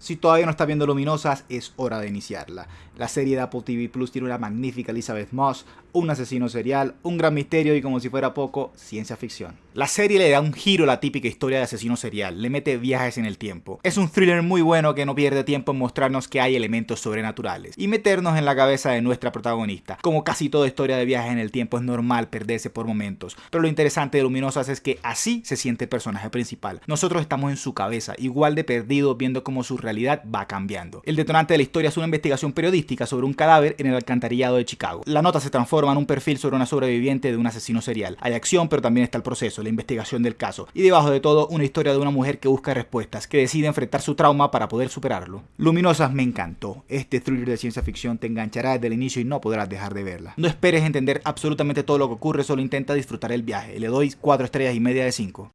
Si todavía no estás viendo Luminosas, es hora de iniciarla. La serie de Apple TV Plus tiene una magnífica Elizabeth Moss, un asesino serial, un gran misterio y como si fuera poco, ciencia ficción. La serie le da un giro a la típica historia de asesino serial, le mete viajes en el tiempo. Es un thriller muy bueno que no pierde tiempo en mostrarnos que hay elementos sobrenaturales y meternos en la cabeza de nuestra protagonista. Como casi toda historia de viajes en el tiempo es normal perderse por momentos, pero lo interesante de Luminosas es que así se siente el personaje principal. Nosotros estamos en su cabeza, igual de perdidos viendo cómo su realidad va cambiando. El detonante de la historia es una investigación periodística sobre un cadáver en el alcantarillado de Chicago. La nota se transforma en un perfil sobre una sobreviviente de un asesino serial. Hay acción, pero también está el proceso, la investigación del caso. Y debajo de todo, una historia de una mujer que busca respuestas, que decide enfrentar su trauma para poder superarlo. Luminosas me encantó. Este thriller de ciencia ficción te enganchará desde el inicio y no podrás dejar de verla. No esperes entender absolutamente todo lo que ocurre, solo intenta disfrutar el viaje. Le doy 4 estrellas y media de 5.